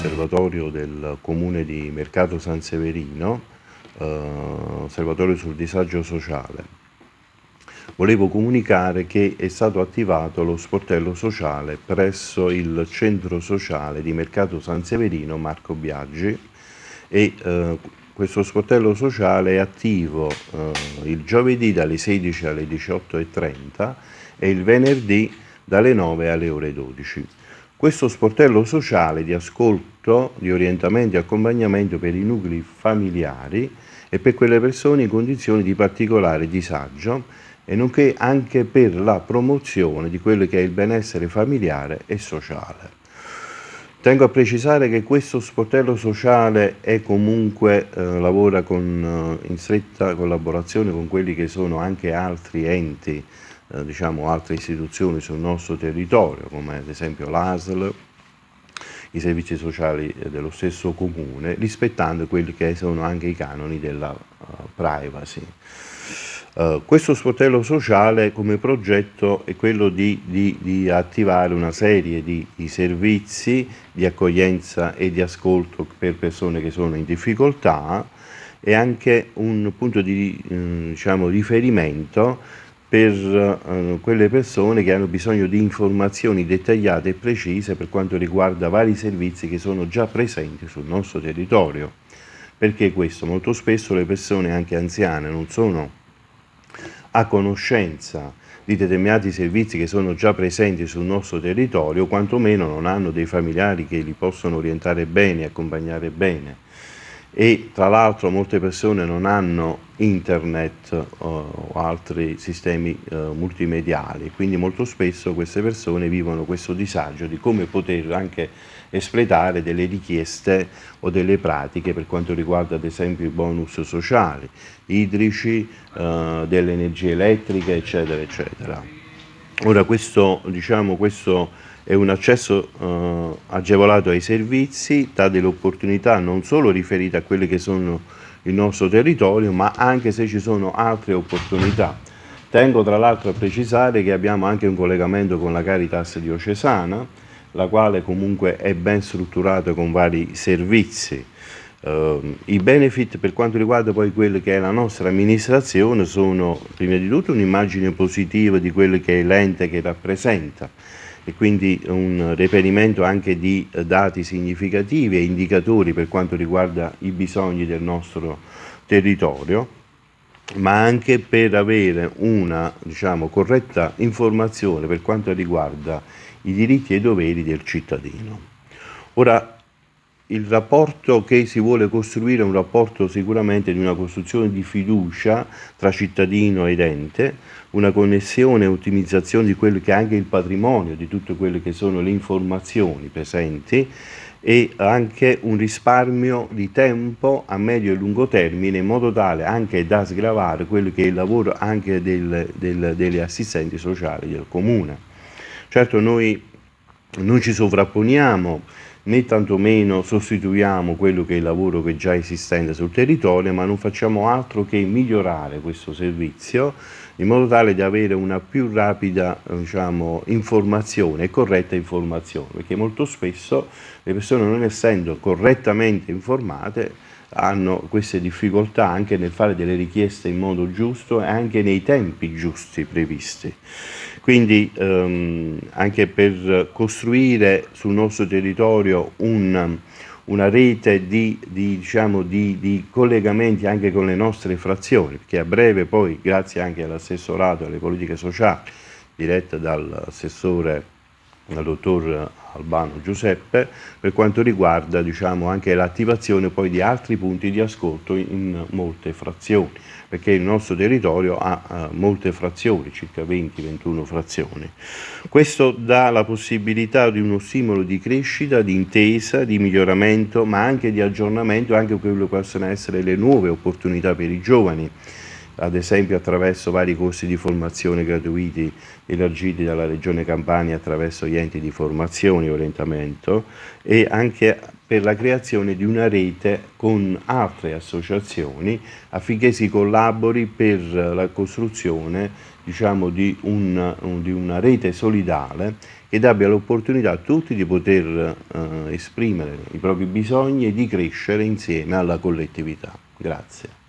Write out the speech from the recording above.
osservatorio del comune di Mercato San Severino, eh, osservatorio sul disagio sociale. Volevo comunicare che è stato attivato lo sportello sociale presso il centro sociale di Mercato San Severino Marco Biaggi e eh, questo sportello sociale è attivo eh, il giovedì dalle 16 alle 18.30 e il venerdì dalle 9 alle ore 12. Questo sportello sociale di ascolto, di orientamento e accompagnamento per i nuclei familiari e per quelle persone in condizioni di particolare disagio e nonché anche per la promozione di quello che è il benessere familiare e sociale. Tengo a precisare che questo sportello sociale è comunque, eh, lavora con, eh, in stretta collaborazione con quelli che sono anche altri enti eh, diciamo, altre istituzioni sul nostro territorio, come ad esempio l'ASL, i servizi sociali eh, dello stesso comune, rispettando quelli che sono anche i canoni della uh, privacy. Uh, questo sportello sociale come progetto è quello di, di, di attivare una serie di, di, servizi di accoglienza e di ascolto per persone che sono in difficoltà e anche un punto di eh, diciamo, riferimento per eh, quelle persone che hanno bisogno di informazioni dettagliate e precise per quanto riguarda vari servizi che sono già presenti sul nostro territorio. Perché questo? Molto spesso le persone anche anziane non sono a conoscenza di determinati servizi che sono già presenti sul nostro territorio, quantomeno non hanno dei familiari che li possono orientare bene, accompagnare bene. E tra l'altro molte persone non hanno internet uh, o altri sistemi uh, multimediali, quindi molto spesso queste persone vivono questo disagio di come poter anche espletare delle richieste o delle pratiche per quanto riguarda ad esempio i bonus sociali, idrici, uh, delle energie elettriche eccetera eccetera. Ora questo, diciamo, questo è un accesso eh, agevolato ai servizi, dà delle opportunità non solo riferite a quelle che sono il nostro territorio, ma anche se ci sono altre opportunità. Tengo tra l'altro a precisare che abbiamo anche un collegamento con la Caritas diocesana, la quale comunque è ben strutturata con vari servizi. Uh, I benefit per quanto riguarda poi quello che è la nostra amministrazione sono prima di tutto un'immagine positiva di quello che è l'ente che rappresenta, e quindi un reperimento anche di dati significativi e indicatori per quanto riguarda i bisogni del nostro territorio ma anche per avere una diciamo, corretta informazione per quanto riguarda i diritti e i doveri del cittadino. Ora, il rapporto che si vuole costruire è un rapporto sicuramente di una costruzione di fiducia tra cittadino ed ente, una connessione e ottimizzazione di quello che è anche il patrimonio, di tutte quelle che sono le informazioni presenti e anche un risparmio di tempo a medio e lungo termine in modo tale anche da sgravare quello che è il lavoro anche del, del, delle assistenti sociali del comune. Certo noi non ci sovrapponiamo né tantomeno sostituiamo quello che è il lavoro che già esistente sul territorio, ma non facciamo altro che migliorare questo servizio in modo tale da avere una più rapida diciamo, informazione e corretta informazione, perché molto spesso le persone non essendo correttamente informate hanno queste difficoltà anche nel fare delle richieste in modo giusto e anche nei tempi giusti previsti. Quindi ehm, anche per costruire sul nostro territorio un, una rete di, di, diciamo, di, di, collegamenti anche con le nostre frazioni, perché a breve poi, grazie anche all'assessorato alle politiche sociali, diretta dall'assessore, dal dottor Albano Giuseppe, per quanto riguarda diciamo, anche l'attivazione di altri punti di ascolto in molte frazioni perché il nostro territorio ha uh, molte frazioni, circa 20-21 frazioni. Questo dà la possibilità di uno stimolo di crescita, di intesa, di miglioramento, ma anche di aggiornamento, anche quello che possono essere le nuove opportunità per i giovani. Ad esempio attraverso vari corsi di formazione gratuiti elargiti dalla Regione Campania attraverso gli enti di formazione e orientamento e anche per la creazione di una rete con altre associazioni affinché si collabori per la costruzione diciamo, di, un, di una rete solidale che abbia l'opportunità a tutti di poter eh, esprimere i propri bisogni e di crescere insieme alla collettività. Grazie.